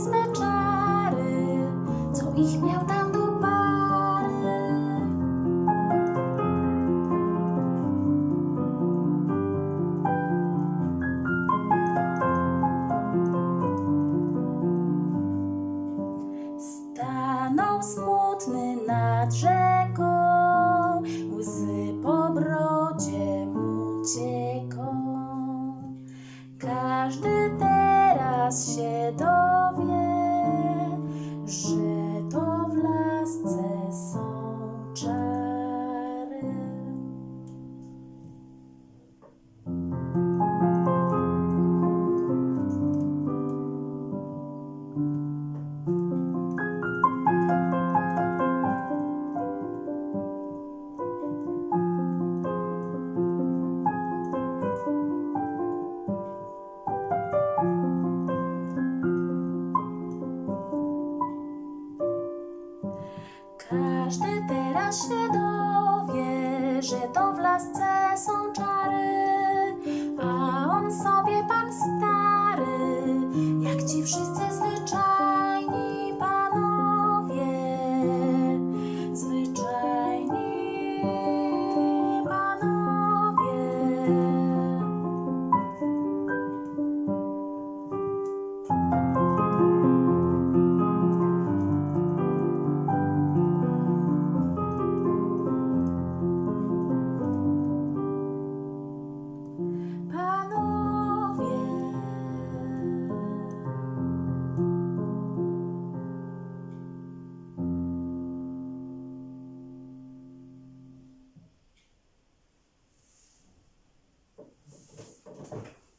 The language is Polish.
swe czary, co ich miał tam do pary. Stanął smutny nad rzeką, łzy po brodzie mu cieką. Każdy teraz się do w Każdy teraz się dowie, że to w lasce są czary, a on sobie pan stary,